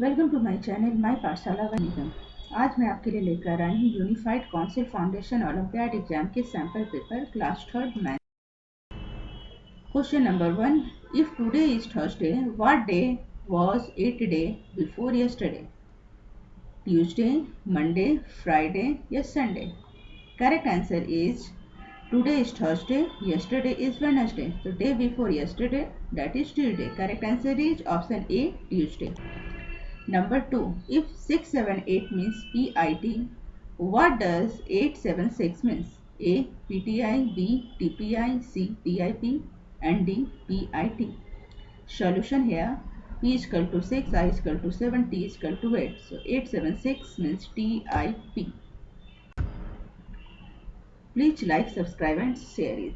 Welcome to my channel my Pathshala व निगम आज मैं आपके लिए लेकर आई हूँ unified council foundation olympiad exam के sample paper class third math question number one if today is Thursday what day was it day before yesterday Tuesday Monday Friday या Sunday correct answer is today is Thursday yesterday is wednesday. So day before yesterday, that is tuesday. Correct answer is option a, tuesday. Number 2. If 678 means PIT, what does 876 means? A. PTI, B. TPI, C. TIP and D. PIT. Solution here. P is equal to 6, I is equal to 7, T is equal to 8. So 876 means TIP. Please like, subscribe and share it.